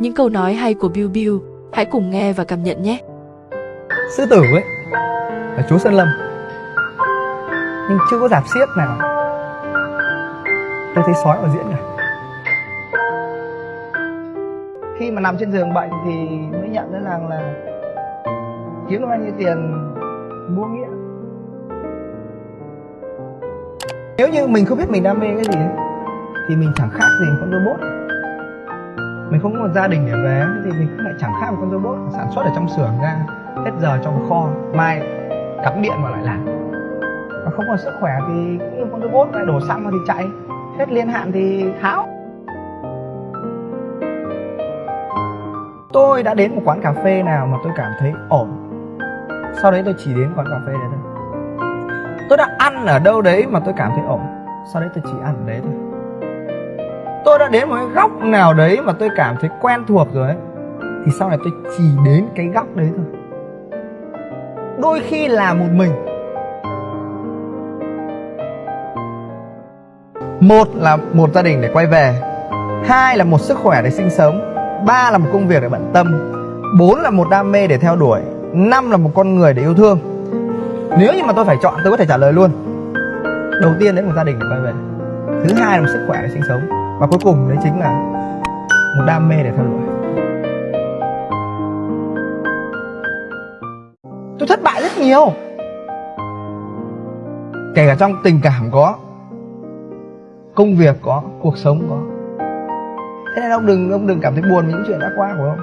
những câu nói hay của Bill Bill. Hãy cùng nghe và cảm nhận nhé. Sư tử ấy là chúa Sơn Lâm Nhưng chưa có giảm xiếc nào Tôi thấy sói ở diễn cả Khi mà nằm trên giường bệnh thì mới nhận ra rằng là Kiếm được bao nhiêu tiền mua nghĩa Nếu như mình không biết mình đam mê cái gì ấy, Thì mình chẳng khác gì con robot mình không có một gia đình để về thì mình cũng lại chẳng khác một con robot sản xuất ở trong xưởng ra, hết giờ trong kho, mai cắm điện vào lại làm. Mà không còn sức khỏe thì cũng như con robot lại đổ xăng vào thì chạy. Hết liên hạn thì tháo. Tôi đã đến một quán cà phê nào mà tôi cảm thấy ổn. Sau đấy tôi chỉ đến quán cà phê đấy thôi. Tôi đã ăn ở đâu đấy mà tôi cảm thấy ổn. Sau đấy tôi chỉ ăn ở đấy thôi tôi đã đến một cái góc nào đấy mà tôi cảm thấy quen thuộc rồi ấy, thì sau này tôi chỉ đến cái góc đấy thôi. Đôi khi là một mình. Một là một gia đình để quay về, hai là một sức khỏe để sinh sống, ba là một công việc để bận tâm, bốn là một đam mê để theo đuổi, năm là một con người để yêu thương. Nếu như mà tôi phải chọn, tôi có thể trả lời luôn. Đầu tiên đấy một gia đình để quay về, thứ hai là một sức khỏe để sinh sống và cuối cùng đấy chính là một đam mê để theo đuổi. Tôi thất bại rất nhiều. Kể cả trong tình cảm có công việc có cuộc sống có. Thế nên ông đừng ông đừng cảm thấy buồn với những chuyện đã qua của ông.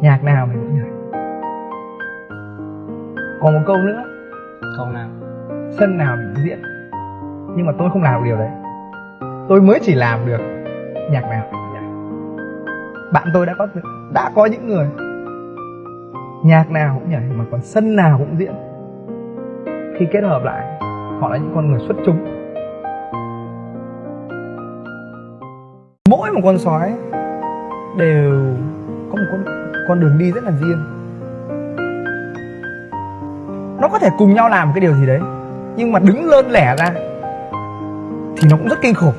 Nhạc nào mình cũng nhảy còn một câu nữa. Câu nào sân nào mình cũng diễn. Nhưng mà tôi không làm được điều đấy. Tôi mới chỉ làm được nhạc nào bạn tôi đã có đã có những người nhạc nào cũng nhảy mà còn sân nào cũng diễn. Khi kết hợp lại, họ là những con người xuất chúng. Mỗi một con sói đều có một con con đường đi rất là riêng. Nó có thể cùng nhau làm cái điều gì đấy nhưng mà đứng lên lẻ ra thì nó cũng rất kinh khủng.